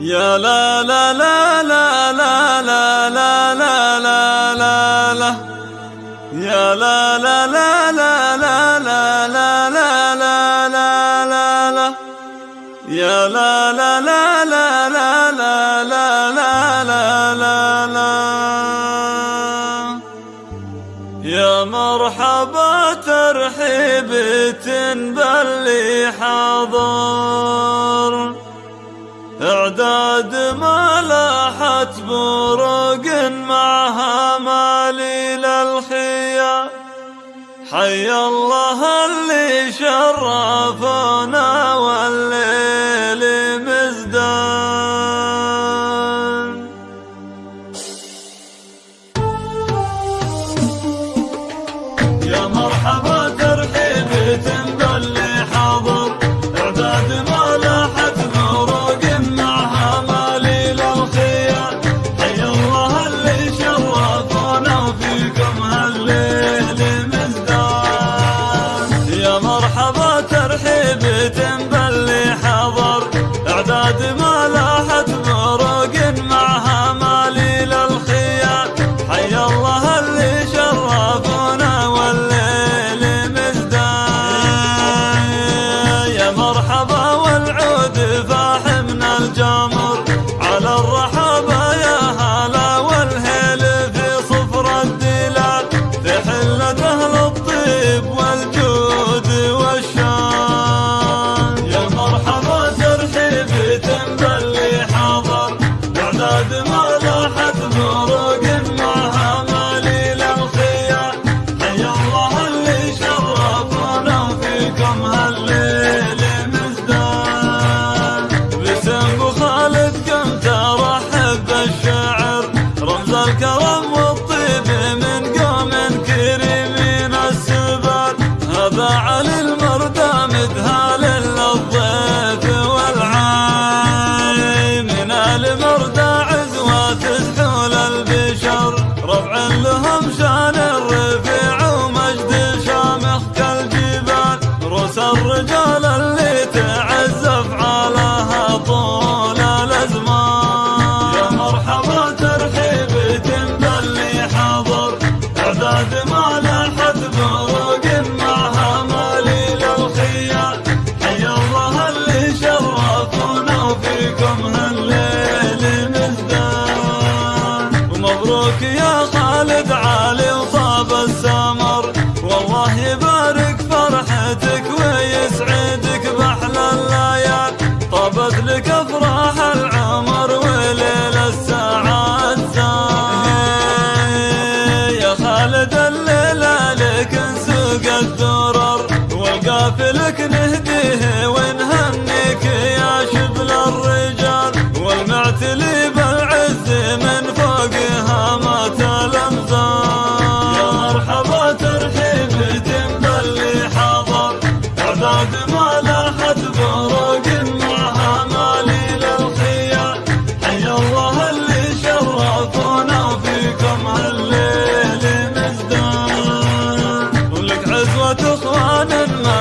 يا لا لا لا لا لا لا لا لا لا لا لا يا لا لا لا لا لا لا لا لا لا لا لا لا يا لا لا لا لا لا لا لا لا لا لا لا يا مرحبا ترحيب باللي حاضر اعداد ما لاحت بروق معها مالي للخيا حي الله اللي شرفنا والليل adıma رمزانه يا خالد علي وطاب السمر والله يبارك فرحتك ويسعدك بأحلى الليال. طابت لك أفراح العمر وليل الساعات يا خالد الليلة لك نسوق الدرر. والقافلك نهديه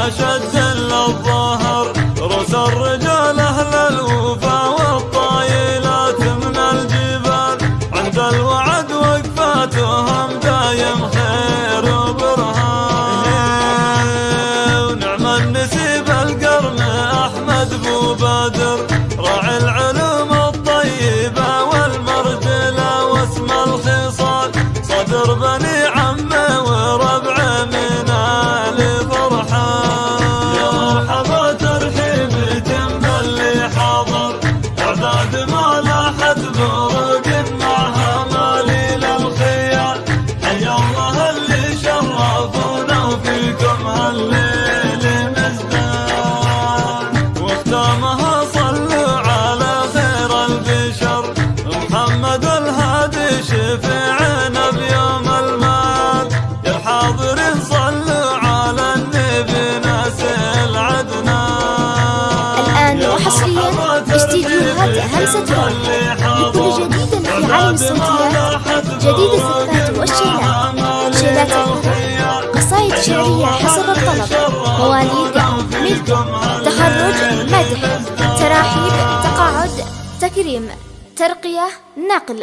ما شد الا الظهر رؤوس الرجال أهل الوفا والطايلات من الجبال. عند الوعد وقفاتهم دايم خير وبرهان. ونعم النسيب القرن أحمد بو بدر. راعي العلوم الطيبة والمرجله واسم الخصال. صدر بني عمه وربعه من استديوهات همسة روح لكل جديد في عالم الصوتيات جديد الزفات والشيلات. شيلات الحب قصائد شعرية حسب الطلب. مواليد ملك تخرج مدح تراحيب تقاعد تكريم ترقية نقل.